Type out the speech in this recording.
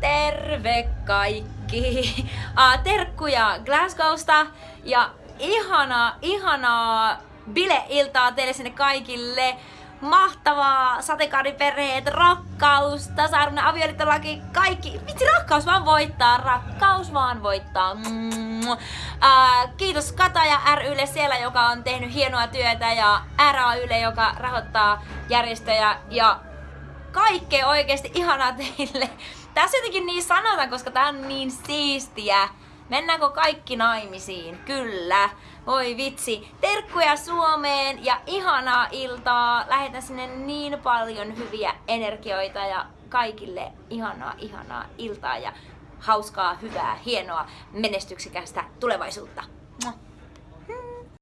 Terve kaikki! Uh, terkkuja Glasgowsta ja ihanaa, ihanaa bileiltaa teille sinne kaikille. Mahtavaa sateenkaariperheet, rakkaus, tasa-arvoinen avioliittolaki, kaikki. Vitsi, rakkaus vaan voittaa, rakkaus vaan voittaa. Mm. Uh, kiitos Kataja rylle siellä, joka on tehnyt hienoa työtä ja RAYlle, joka rahoittaa järjestöjä ja kaikkea oikeasti ihanaa teille. Tässä jotenkin niin sanotaan, koska tää on niin siistiä. Mennäänkö kaikki naimisiin? Kyllä. Voi vitsi. Terkkuja Suomeen ja ihanaa iltaa. Lähetän sinne niin paljon hyviä energioita ja kaikille ihanaa, ihanaa iltaa ja hauskaa, hyvää, hienoa, menestyksekästä tulevaisuutta. Mua.